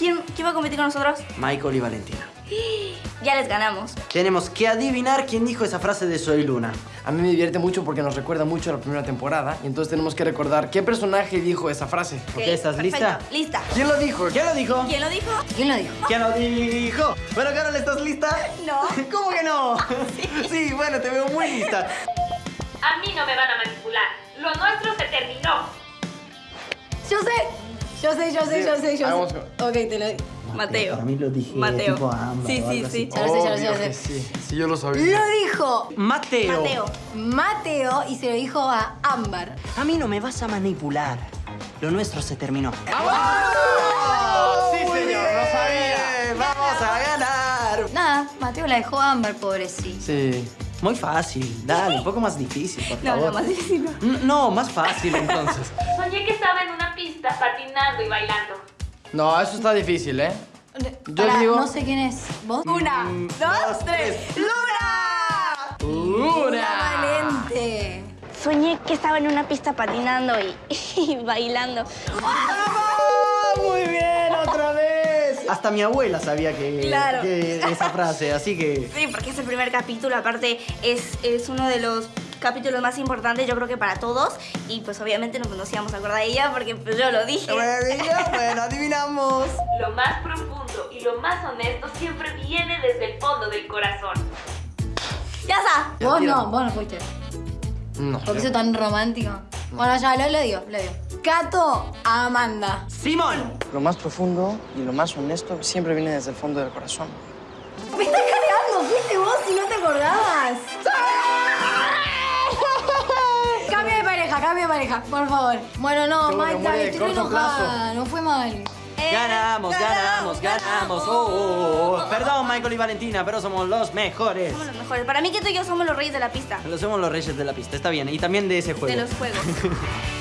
¿Quién va a competir con nosotros? Michael y Valentina. Ya les ganamos. Tenemos que adivinar quién dijo esa frase de Soy Luna. A mí me divierte mucho porque nos recuerda mucho a la primera temporada y entonces tenemos que recordar qué personaje dijo esa frase. Ok, ¿estás lista? perfecto. Lista. ¿Quién lo dijo? ¿Quién lo dijo? ¿Quién lo dijo? ¿Quién lo dijo? ¿Quién lo dijo? Bueno, Carol, ¿estás lista? No. ¿Cómo que no? Sí. bueno, te veo muy lista. A mí no me van a manipular. Lo nuestro se terminó. Yo sé. Yo sé, yo sé, yo Hagamos- sé. Ok, te lo digo. Mateo. Para mí lo dije Mateo. tipo sí, o sí, algo sí. Ya lo sé, ya lo sé, ya lo Obvio que sé. sí, sí, yo lo sabía. Lo dijo Mateo. Mateo. Mateo y se lo dijo a Ámbar. A mí no me vas a manipular. Lo nuestro se terminó. ¡Oh! Sí, señor, lo sabía. ¡Vamos a ganar! Nada, Mateo la dejó a Ámbar, pobrecito. Sí. Muy fácil. Dale, un poco más difícil, por No, favor. no, más difícil. no. N- No, más fácil entonces. Soñé que estaba en una patinando y bailando. No, eso está difícil, ¿eh? Yo digo- No sé quién es. ¿Vos? Una, dos, tres. ¡Luna! ¡Una! Valente. Soñé que estaba en una pista patinando y, y bailando. ¡Ah, muy bien, otra vez! Hasta mi abuela sabía que, Claro. que esa frase, así que... Sí, porque es el primer capítulo, aparte es, es uno de los capítulos más importantes yo creo que para todos y pues obviamente no nos íbamos a acordar de ella porque pues yo lo dije. Bueno, bueno, adivinamos. Lo más profundo y lo más honesto siempre viene desde el fondo del corazón. Ya está. Vos no, vos no fuiste. No. Porque sos tan romántico. Bueno, ya, lo, lo digo, lo digo. Cato a Amanda. Simón. Lo más profundo y lo más honesto siempre viene desde el fondo del corazón. Me estás cargando, fuiste vos y no te acordabas. Cambio de pareja, cambio de pareja, por favor. Bueno, no, de estoy re corto enojada. No fue mal. Eh, Ganamos, ganamos, ganamos. Oh, oh, oh. Perdón, Michael y Valentina, pero somos los mejores. Somos los mejores. Para mí que tú y yo somos los reyes de la pista. Lo somos los reyes de la pista, está bien. Y también de ese juego. De los juegos.